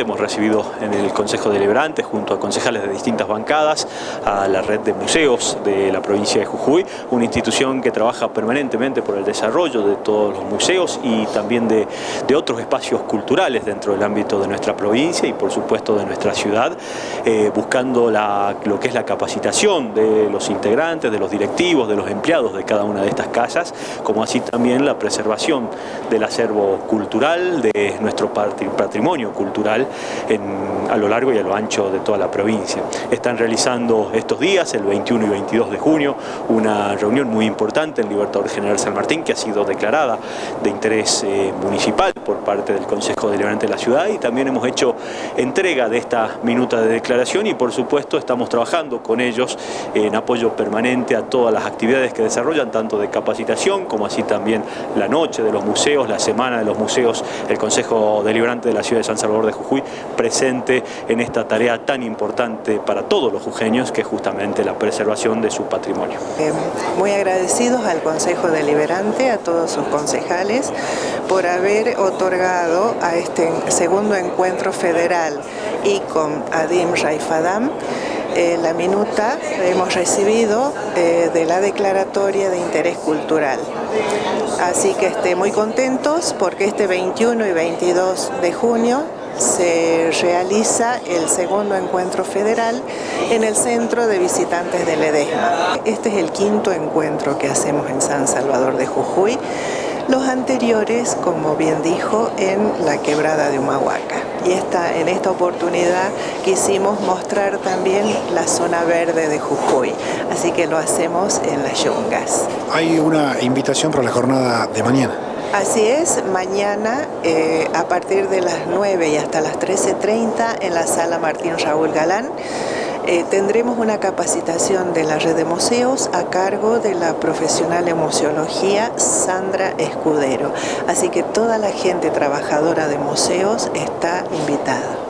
Hemos recibido en el Consejo Deliberante, junto a concejales de distintas bancadas, a la red de museos de la provincia de Jujuy, una institución que trabaja permanentemente por el desarrollo de todos los museos y también de, otros espacios culturales dentro del ámbito de nuestra provincia y por supuesto de nuestra ciudad, eh, buscando lo que es la capacitación de los integrantes, de los directivos, de los empleados de cada una de estas casas, como así también la preservación del acervo cultural, de nuestro patrimonio cultural a lo largo y a lo ancho de toda la provincia. Están realizando estos días, el 21 y 22 de junio, una reunión muy importante en Libertador General San Martín que ha sido declarada de interés eh, municipal por parte del Consejo Deliberante de la ciudad y también hemos hecho entrega de esta minuta de declaración y por supuesto estamos trabajando con ellos en apoyo permanente a todas las actividades que desarrollan, tanto de capacitación como así también la noche de los museos, la semana de los museos, el Consejo Deliberante de la ciudad de San Salvador de Jujuy presente en esta tarea tan importante para todos los jujeños, que es justamente la preservación de su patrimonio. Eh, muy agradecidos al Consejo Deliberante, a todos sus concejales, por haber otorgado a este segundo encuentro federal y con Adim Raifadam eh, la minuta hemos recibido eh, de la declaratoria de interés cultural. Así que esté muy contentos porque este 21 y 22 de junio se realiza el segundo encuentro federal en el Centro de Visitantes de Ledesma. Este es el quinto encuentro que hacemos en San Salvador de Jujuy, los anteriores, como bien dijo, en la quebrada de Humahuaca. Y esta, en esta oportunidad quisimos mostrar también la zona verde de Jujuy, así que lo hacemos en las Yungas. Hay una invitación para la jornada de mañana. Así es, mañana eh, a partir de las 9 y hasta las 13.30 en la sala Martín Raúl Galán eh, tendremos una capacitación de la red de museos a cargo de la profesional en museología Sandra Escudero. Así que toda la gente trabajadora de museos está invitada.